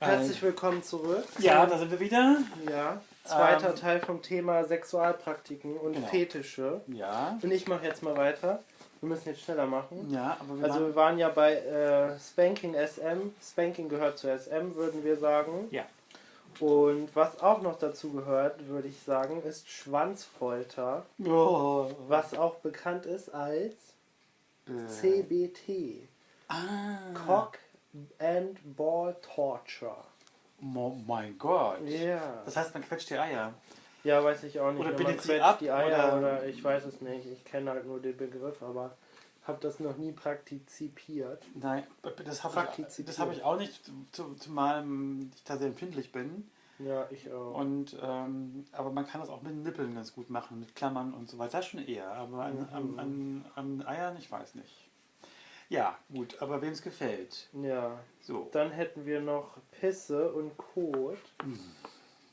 Herzlich willkommen zurück. Ja, da sind wir wieder. Ja, zweiter Ähm, Teil vom Thema Sexualpraktiken und Genau. Fetische. Ja. Und ich mache jetzt mal weiter. Wir müssen jetzt schneller machen. Ja, aber wir Also wir waren ja bei äh, Spanking SM. Spanking gehört zu SM, würden wir sagen. Ja. Und was auch noch dazu gehört, würde ich sagen, ist Schwanzfolter, oh. was auch bekannt ist als Äh, CBT. ah, Cock and Ball Torture. oh mein Gott. Ja. Das heißt, man quetscht die Eier. Ja, weiß ich auch nicht. Oder bindet sie ab, die Eier oder, oder- ich weiß es nicht. Ich kenne halt nur den Begriff, aber habe das noch nie praktiziert. Nein, das habe ich, Praktiziert. das hab ich auch nicht, zu- zumal ich da sehr empfindlich bin. Ja, ich auch. Und, ähm, aber man kann das auch mit Nippeln ganz gut machen, mit Klammern und so weiter. Das schon eher, aber an, Mhm. an, an, an Eiern, ich weiß nicht. Ja, gut, aber wem es gefällt. ja, So, dann hätten wir noch Pisse und Kot.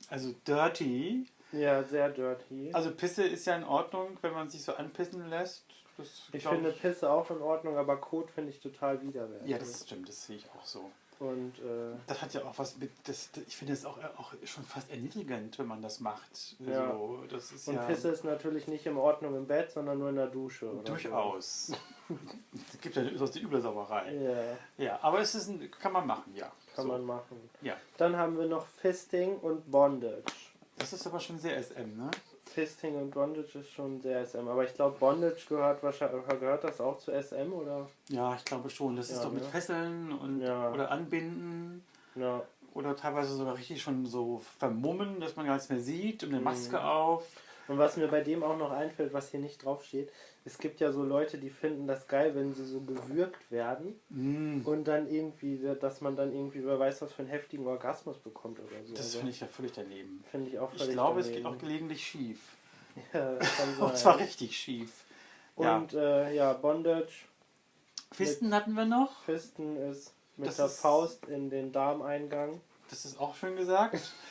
also dirty. Ja, sehr dirty. Also Pisse ist ja in Ordnung, wenn man sich so anpissen lässt. Das ich finde Pisse auch in Ordnung, aber Kot finde ich total widerwärtig. Ja, das stimmt, das sehe ich auch so. Und äh, Das hat ja auch was mit, das, ich finde es auch, auch schon fast erniedrigend, wenn man das macht. Ja. So, das ist und ja Pisse ist natürlich nicht in Ordnung im Bett, sondern nur in der Dusche. Oder durchaus. es gibt ja durchaus die üble So. Sauerei. Ja, Ja, aber es ist ein, kann man machen, ja. kann so. man machen. Ja. Dann haben wir noch Fisting und Bondage. Das ist aber schon sehr SM, ne? Fisting und Bondage ist schon sehr SM. Aber ich glaube, Bondage gehört wahrscheinlich gehört das auch zu SM oder? Ja, ich glaube schon. Das ist Ja, doch mit ne? Fesseln und Ja. oder Anbinden Ja. oder teilweise sogar richtig schon so vermummen, dass man gar nichts mehr sieht und eine Mhm. Maske auf. Und was mir bei dem auch noch einfällt, was hier nicht draufsteht, es gibt ja so Leute, die finden das geil, wenn sie so gewürgt werden Mm. und dann irgendwie, dass man dann irgendwie, wer weiß, was für einen heftigen Orgasmus bekommt oder so. Das Also, finde ich ja völlig daneben. finde ich auch Ich völlig glaube, es geht daneben. auch gelegentlich schief. Ja, das kann Und sein. zwar richtig schief. Ja. Und äh, ja, Bondage, Fisten hatten wir noch. Fisten ist mit Das der ist- Faust in den Darmeingang. Das ist auch schön gesagt.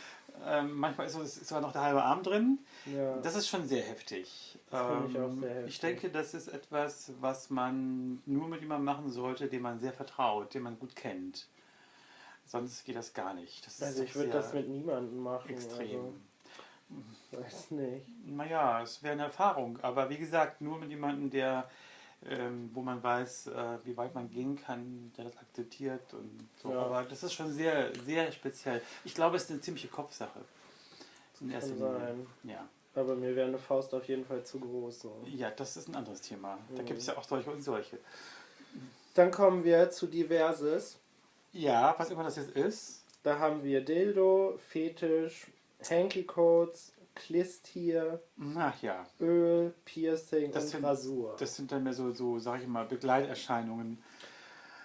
ähm, manchmal ist, so- ist sogar noch der halbe Arm drin. Ja. Das ist schon sehr heftig. Das finde ich auch Ähm, sehr heftig. Ich denke, das ist etwas, was man nur mit jemandem machen sollte, dem man sehr vertraut, den man gut kennt. Sonst geht das gar nicht. Das also ich würde das mit niemandem machen. extrem. Also, weiß nicht. Naja, es wäre eine Erfahrung. Aber wie gesagt, nur mit jemandem, der, ähm, wo man weiß, äh, wie weit man gehen kann, der das akzeptiert und so. Ja. Aber das ist schon sehr, sehr speziell. Ich glaube, es ist eine ziemliche Kopfsache. In erster Kann Linie. sein. Ja. Aber mir wäre eine Faust auf jeden Fall zu groß. So. ja, das ist ein anderes Thema. Da Mhm. gibt es ja auch solche und solche. Dann kommen wir zu Diverses. Ja, was immer das jetzt ist. Da haben wir Dildo, Fetisch, Hanky-Codes, Klistier, Ach ja, Öl, Piercing Das und sind- Rasur. das sind dann mehr so, so sag ich mal, Begleiterscheinungen.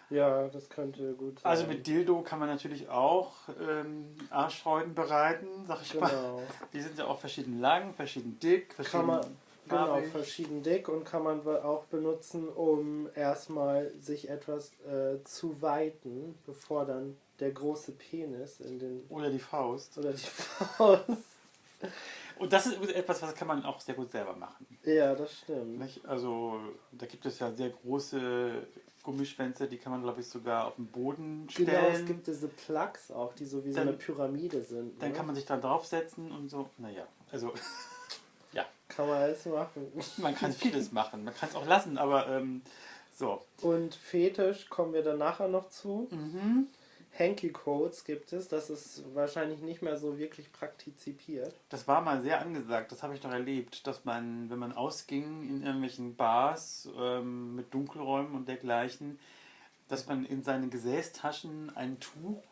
ja, das könnte gut sein. Also mit Dildo kann man natürlich auch ähm, Arschfreuden bereiten, sag ich mal. Genau. Die sind ja auch verschieden lang, verschieden dick, verschieden Kann man, genau, verschieden dick und kann man auch benutzen, um erstmal sich etwas äh, zu weiten, bevor dann der große Penis in den Oder die Faust. oder die Faust. Und das ist etwas, was kann man auch sehr gut selber machen. Ja, das stimmt. Nicht? Also da gibt es ja sehr große Gummischwänze, die kann man glaube ich sogar auf den Boden stellen. Genau, es gibt diese Plugs auch, die so wie so Dann- eine Pyramide sind. Dann ne? kann man sich da draufsetzen und so. Naja, also kann man alles machen. man kann vieles machen. Man kann es auch lassen, aber ähm, so. Und Fetisch kommen wir dann nachher noch zu. Mhm. Hanky Codes gibt es, das ist wahrscheinlich nicht mehr so wirklich praktiziert. Das war mal sehr angesagt, das habe ich noch erlebt, dass man, wenn man ausging in irgendwelchen Bars ähm, mit Dunkelräumen und dergleichen, dass man in seinen Gesäßtaschen ein Tuch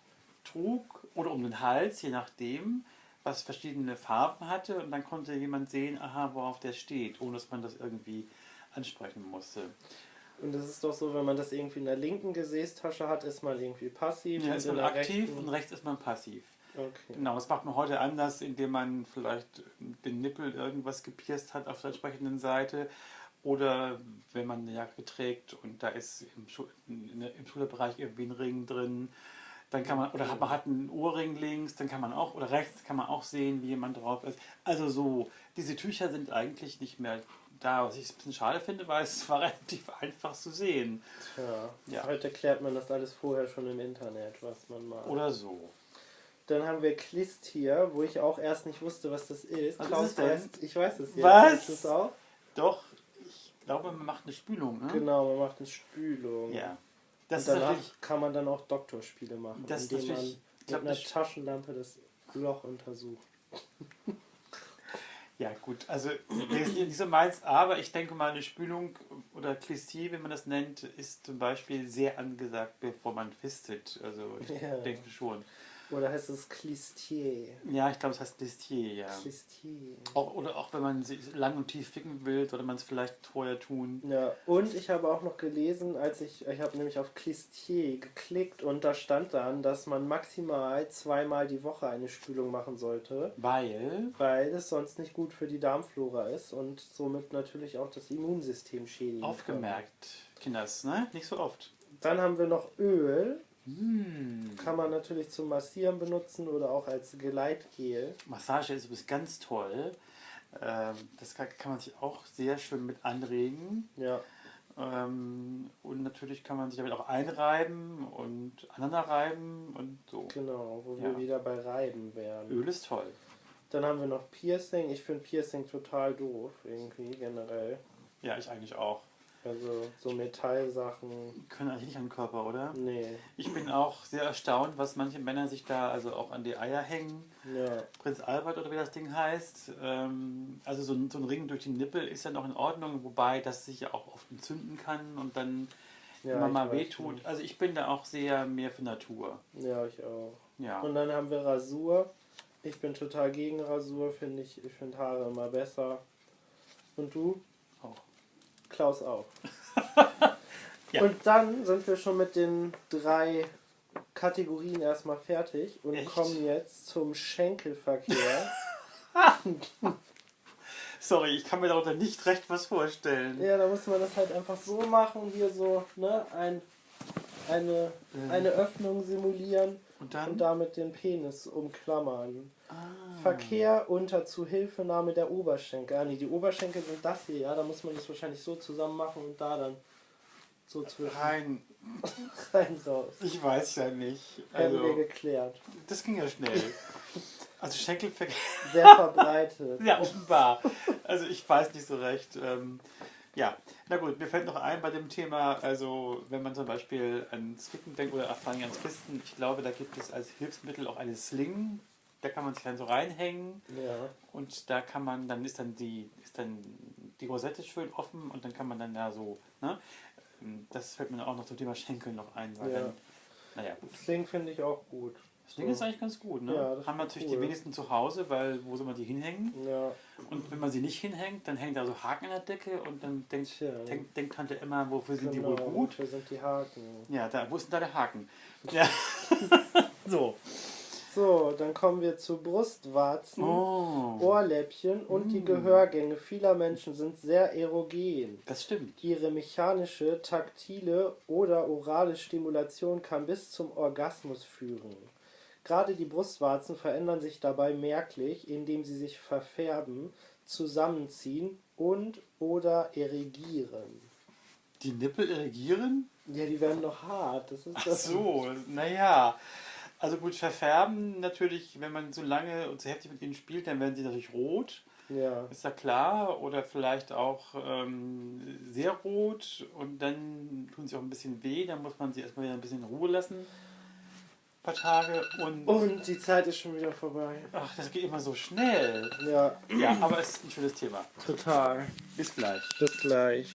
trug oder um den Hals, je nachdem, was verschiedene Farben hatte und dann konnte jemand sehen, aha, worauf der steht, ohne dass man das irgendwie ansprechen musste. Und das ist doch so, wenn man das irgendwie in der linken Gesäßtasche hat, ist man irgendwie passiv. Ja, und ist man aktiv rechten- und rechts ist man passiv. Okay. Genau, das macht man heute anders, indem man vielleicht den Nippel irgendwas gepierst hat auf der entsprechenden Seite. Oder wenn man eine Jacke trägt und da ist im, Schu im Schulterbereich irgendwie ein Ring drin, dann kann man, oder hat, man hat einen Ohrring links, dann kann man auch, oder rechts kann man auch sehen, wie jemand drauf ist. Also so, diese Tücher sind eigentlich nicht mehr da, was ich ein bisschen schade finde, weil es war relativ einfach zu sehen. Tja, Ja. heute klärt man das alles vorher schon im Internet, was man mal. Oder so. Dann haben wir Klistier, wo ich auch erst nicht wusste, was das ist. Was Klaus ist weiß, ich weiß es jetzt. Was? Auch? Doch, ich glaube, man macht eine Spülung, ne? Genau, man macht eine Spülung. Ja. Das und danach kann man dann auch Doktorspiele machen, indem man mit glaub, einer Taschenlampe das Loch untersucht. Ja, gut. Also, nicht so meins, aber ich denke mal, eine Spülung oder Klistier, wie man das nennt, ist zum Beispiel sehr angesagt, bevor man fistet. Also, ich Ja. denke schon. Oder heißt es Klistier? Ja, ich glaube, es heißt Klistier, ja. Klistier. Auch, oder auch wenn man sich lang und tief ficken will, sollte man es vielleicht vorher tun. Ja, und ich habe auch noch gelesen, als ich, ich habe nämlich auf Klistier geklickt und da stand dann, dass man maximal zweimal die Woche eine Spülung machen sollte, Weil. weil es sonst nicht gut für die Darmflora ist und somit natürlich auch das Immunsystem schädigen kann. Aufgemerkt, Kinders, ne? Nicht so oft. Dann haben wir noch Öl, Hm. kann man natürlich zum Massieren benutzen oder auch als Gleitgel. Massage ist übrigens ganz toll. Ähm, das kann, man sich auch sehr schön mit anregen. Ja, Ähm, und natürlich kann man sich damit auch einreiben und aneinander reiben und so. genau, wo wir Ja. wieder bei Reiben wären. Öl ist toll. Dann haben wir noch Piercing. Ich finde Piercing total doof, irgendwie generell. Ja, ich eigentlich auch. Also so Metallsachen. Können eigentlich nicht an den Körper, oder? Nee. Ich bin auch sehr erstaunt, was manche Männer sich da also auch an die Eier hängen. Ja. Prinz Albert oder wie das Ding heißt. Ähm, also so ein, so ein Ring durch die Nippel ist ja noch in Ordnung, wobei das sich ja auch oft entzünden kann und dann ja immer mal wehtut. nicht. Also ich bin da auch sehr mehr für Natur. Ja, ich auch. Ja. Und dann haben wir Rasur. Ich bin total gegen Rasur, finde ich. Ich finde Haare immer besser. Und du? Klaus auch. Ja. Und dann sind wir schon mit den drei Kategorien erstmal fertig und Echt? kommen jetzt zum Schenkelverkehr. Sorry, ich kann mir darunter nicht recht was vorstellen. ja, da muss man das halt einfach so machen, hier so, ne, ein, eine, Ähm. eine Öffnung simulieren Und dann? und damit den Penis umklammern. ah, Verkehr unter Zuhilfenahme der Oberschenkel. Ah, nee, die Oberschenkel sind das hier, ja. Da muss man das wahrscheinlich so zusammen machen und da dann so zwischen rein. rein raus. Ich weiß ja nicht. Haben wir Also, geklärt. das ging ja schnell. Also Schenkelverkehr. Sehr verbreitet. Ja, offenbar. Also ich weiß nicht so recht. Ähm, ja, na gut, mir fällt noch ein bei dem Thema, also wenn man zum Beispiel ans Ficken denkt oder vor allem ans Fisten, ich glaube, da gibt es als Hilfsmittel auch eine Sling, da kann man sich dann so reinhängen Ja. und da kann man, dann ist dann die, ist dann die Rosette schön offen und dann kann man dann da so, ne? Das fällt mir auch noch zum Thema Schenkel noch ein, weil Ja. dann, naja gut. Sling finde ich auch gut. Das Ding ist eigentlich ganz gut, ne? Ja, das Haben natürlich cool. die wenigsten zu Hause, weil wo soll man die hinhängen? Ja. Und wenn man sie nicht hinhängt, dann hängt da so Haken an der Decke und dann denkt, Tja. denkt, denkt Tante immer, wofür sind Genau, die wohl gut? Wofür sind die Haken? Ja, da, wo ist denn da der Haken? Ja. so. So, dann kommen wir zu Brustwarzen. Oh. Ohrläppchen und die Mm. Gehörgänge vieler Menschen sind sehr erogen. Das stimmt. Ihre mechanische, taktile oder orale Stimulation kann bis zum Orgasmus führen. Gerade die Brustwarzen verändern sich dabei merklich, indem sie sich verfärben, zusammenziehen und oder erregieren. Die Nippel irrigieren? Ja, die werden noch hart. Das ist Ach das. so, naja. Also gut, verfärben natürlich, wenn man so lange und so heftig mit ihnen spielt, dann werden sie natürlich rot. Ja. Ist ja klar. Oder vielleicht auch ähm, sehr rot und dann tun sie auch ein bisschen weh. Dann muss man sie erstmal wieder ein bisschen in Ruhe lassen. Ein paar Tage. Und Und die Zeit ist schon wieder vorbei. ach, das geht immer so schnell. Ja, Ja, aber es ist ein schönes Thema. total. Bis gleich. Bis gleich.